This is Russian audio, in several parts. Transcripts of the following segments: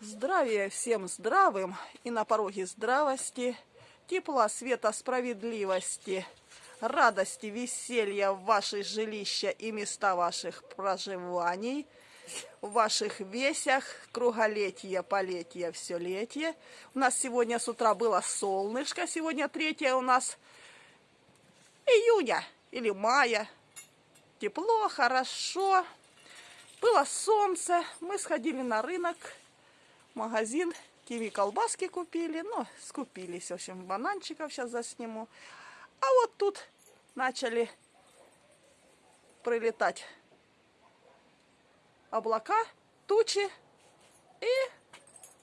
Здравия всем здравым и на пороге здравости, тепла, света, справедливости, радости, веселья в ваши жилища и места ваших проживаний, в ваших весях, круголетие, полетие, все летие. У нас сегодня с утра было солнышко, сегодня третье у нас июня или мая. Тепло, хорошо. Было солнце, мы сходили на рынок, магазин, киви колбаски купили, ну, скупились, в общем, бананчиков сейчас засниму. А вот тут начали прилетать облака, тучи, и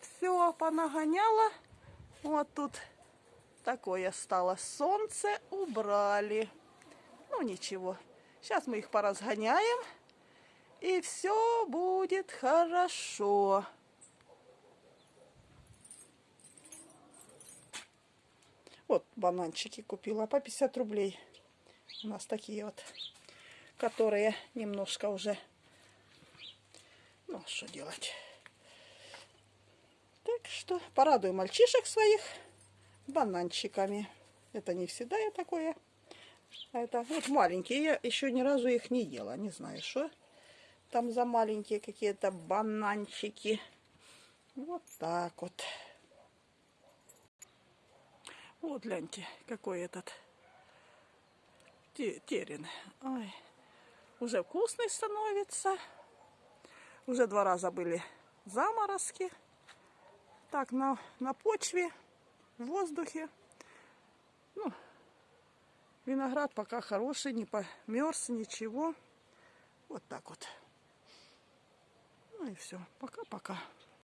все понагоняло. Вот тут такое стало. Солнце убрали. Ну, ничего. Сейчас мы их поразгоняем, и все будет хорошо. Вот бананчики купила по 50 рублей. У нас такие вот, которые немножко уже... Ну, что делать? Так что порадую мальчишек своих бананчиками. Это не всегда я такое. А это вот маленькие. Я еще ни разу их не ела. Не знаю, что там за маленькие какие-то бананчики. Вот так вот. Вот, гляньте, какой этот терен. Ой, уже вкусный становится. Уже два раза были заморозки. Так, на, на почве, в воздухе. Ну, виноград пока хороший, не померз, ничего. Вот так вот. Ну и все. Пока-пока.